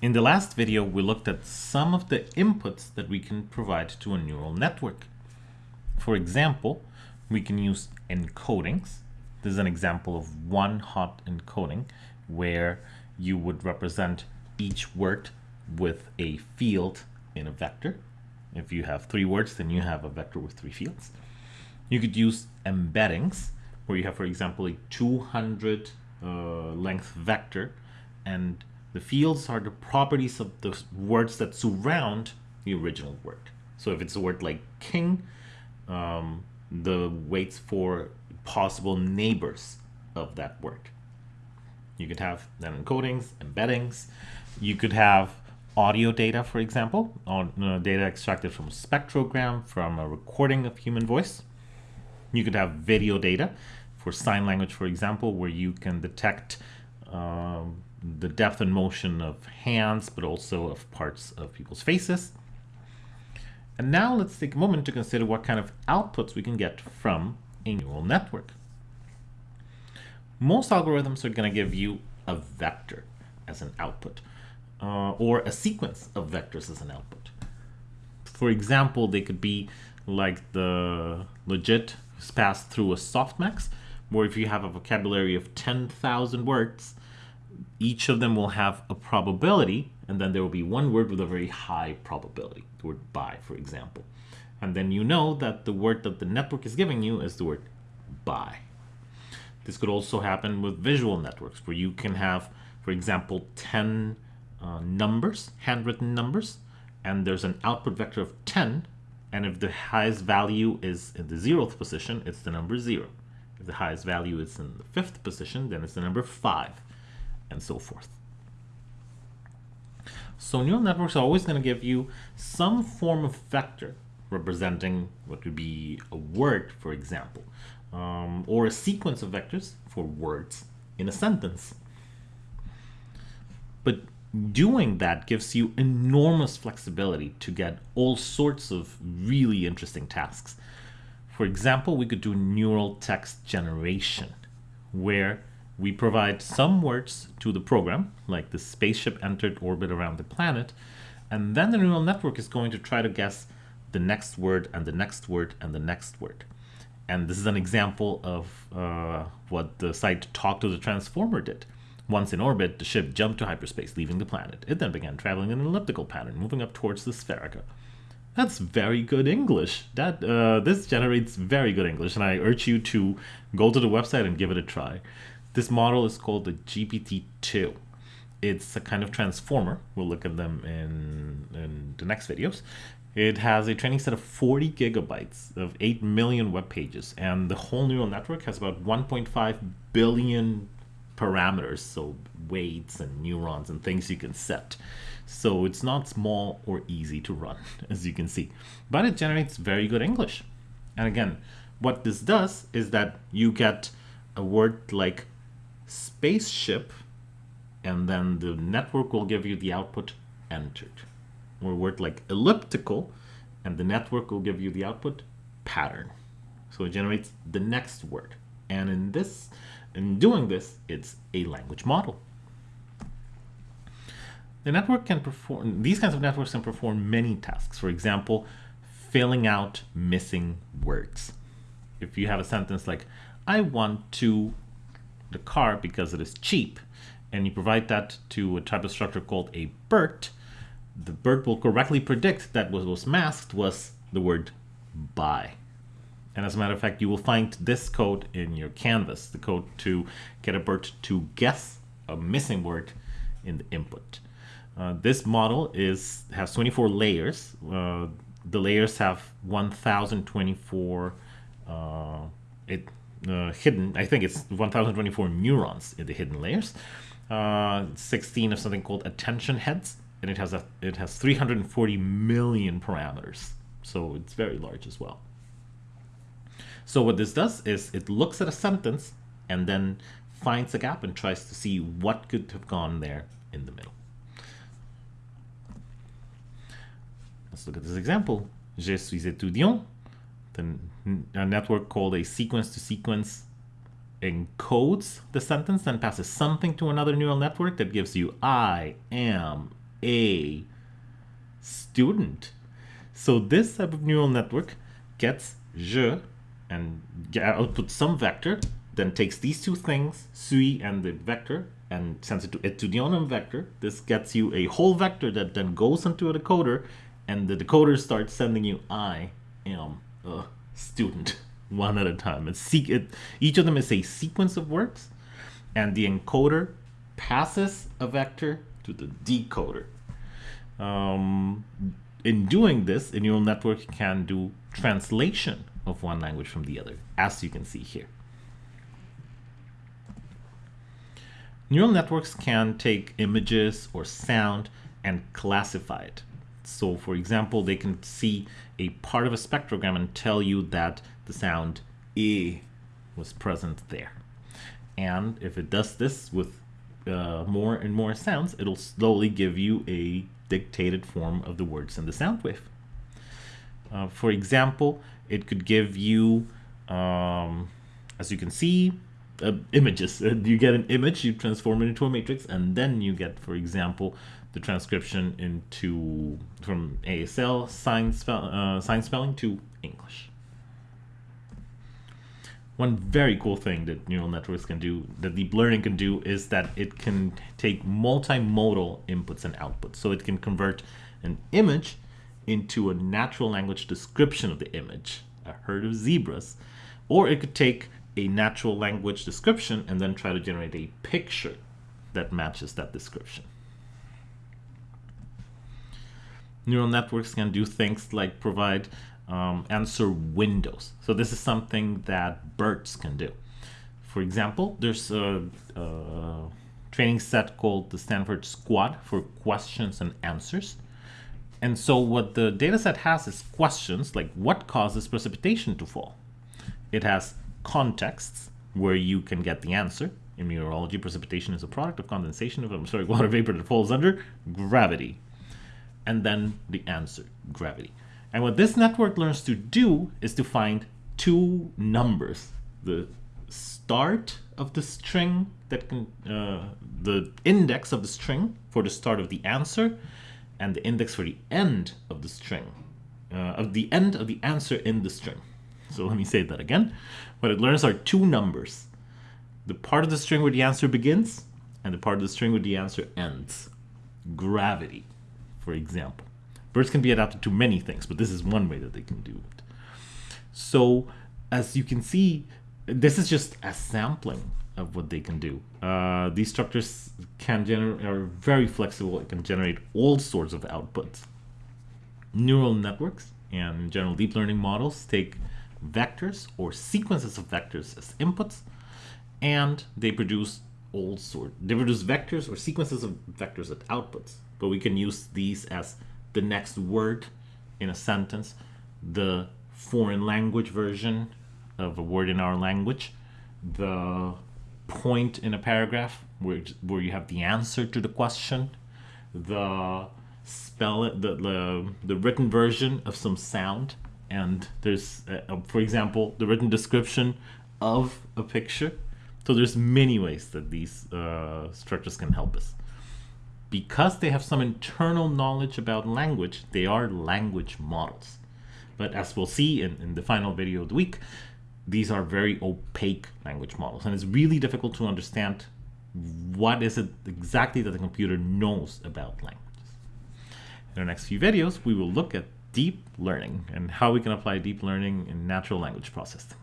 In the last video, we looked at some of the inputs that we can provide to a neural network. For example, we can use encodings. This is an example of one hot encoding where you would represent each word with a field in a vector. If you have three words, then you have a vector with three fields. You could use embeddings, where you have, for example, a 200 uh, length vector and the fields are the properties of the words that surround the original word. So if it's a word like king, um, the weights for possible neighbors of that word. You could have then encodings, embeddings. You could have audio data, for example, or uh, data extracted from a spectrogram, from a recording of human voice. You could have video data for sign language, for example, where you can detect um, the depth and motion of hands, but also of parts of people's faces. And now let's take a moment to consider what kind of outputs we can get from a neural network. Most algorithms are going to give you a vector as an output, uh, or a sequence of vectors as an output. For example, they could be like the logit passed through a softmax, where if you have a vocabulary of 10,000 words, each of them will have a probability, and then there will be one word with a very high probability, the word buy, for example. And then you know that the word that the network is giving you is the word buy. This could also happen with visual networks, where you can have, for example, 10 uh, numbers, handwritten numbers, and there's an output vector of 10, and if the highest value is in the zeroth position, it's the number 0. If the highest value is in the fifth position, then it's the number 5 and so forth. So neural networks are always going to give you some form of vector representing what would be a word, for example, um, or a sequence of vectors for words in a sentence. But doing that gives you enormous flexibility to get all sorts of really interesting tasks. For example, we could do neural text generation, where we provide some words to the program, like the spaceship entered orbit around the planet, and then the neural network is going to try to guess the next word and the next word and the next word. And this is an example of uh, what the site Talk to the Transformer did. Once in orbit, the ship jumped to hyperspace, leaving the planet. It then began traveling in an elliptical pattern, moving up towards the Spherica. That's very good English. That uh, This generates very good English, and I urge you to go to the website and give it a try. This model is called the GPT-2. It's a kind of transformer. We'll look at them in, in the next videos. It has a training set of 40 gigabytes of 8 million web pages, and the whole neural network has about 1.5 billion parameters, so weights and neurons and things you can set. So it's not small or easy to run, as you can see, but it generates very good English. And again, what this does is that you get a word like spaceship, and then the network will give you the output entered. Or word like elliptical, and the network will give you the output pattern. So it generates the next word. And in this, in doing this, it's a language model. The network can perform, these kinds of networks can perform many tasks. For example, filling out missing words. If you have a sentence like, I want to the car because it is cheap, and you provide that to a type of structure called a BERT, the BERT will correctly predict that what was masked was the word buy. And as a matter of fact, you will find this code in your canvas, the code to get a BERT to guess a missing word in the input. Uh, this model is has 24 layers. Uh, the layers have 1024 uh, it uh, hidden, I think it's 1024 neurons in the hidden layers, uh, 16 of something called attention heads, and it has a it has 340 million parameters, so it's very large as well. So what this does is it looks at a sentence and then finds a gap and tries to see what could have gone there in the middle. Let's look at this example. Je suis étudiant a network called a sequence to sequence encodes the sentence and passes something to another neural network that gives you I am a student. So this type of neural network gets je and outputs some vector, then takes these two things, suis and the vector, and sends it to etudionum vector. This gets you a whole vector that then goes into a decoder, and the decoder starts sending you I am a student one at a time. It's it, each of them is a sequence of words, and the encoder passes a vector to the decoder. Um, in doing this, a neural network can do translation of one language from the other, as you can see here. Neural networks can take images or sound and classify it. So for example, they can see a part of a spectrogram and tell you that the sound E was present there. And if it does this with uh, more and more sounds, it'll slowly give you a dictated form of the words in the sound wave. Uh, for example, it could give you, um, as you can see, uh, images. you get an image, you transform it into a matrix, and then you get, for example, the transcription into from ASL sign, spell, uh, sign spelling to English. One very cool thing that neural networks can do, that deep learning can do, is that it can take multimodal inputs and outputs. So it can convert an image into a natural language description of the image, a herd of zebras, or it could take a natural language description and then try to generate a picture that matches that description. Neural networks can do things like provide um, answer windows. So this is something that BERTs can do. For example, there's a, a training set called the Stanford SQuAD for questions and answers. And so what the dataset has is questions like what causes precipitation to fall? It has contexts where you can get the answer. In meteorology, precipitation is a product of condensation of, I'm sorry, water vapor that falls under gravity. And then the answer, gravity. And what this network learns to do is to find two numbers. The start of the string that can, uh, the index of the string for the start of the answer and the index for the end of the string, uh, of the end of the answer in the string. So let me say that again. What it learns are two numbers. The part of the string where the answer begins and the part of the string where the answer ends. Gravity, for example. BERTs can be adapted to many things, but this is one way that they can do it. So as you can see, this is just a sampling of what they can do. Uh, these structures can generate are very flexible. It can generate all sorts of outputs. Neural networks and general deep learning models take vectors or sequences of vectors as inputs, and they produce all sorts. They produce vectors or sequences of vectors as outputs. But we can use these as the next word in a sentence, the foreign language version of a word in our language, the point in a paragraph where, where you have the answer to the question, the spell it, the, the, the written version of some sound, and there's, uh, for example, the written description of a picture. So there's many ways that these uh, structures can help us because they have some internal knowledge about language, they are language models. But as we'll see in, in the final video of the week, these are very opaque language models. And it's really difficult to understand what is it exactly that the computer knows about languages. In our next few videos, we will look at deep learning and how we can apply deep learning in natural language processing.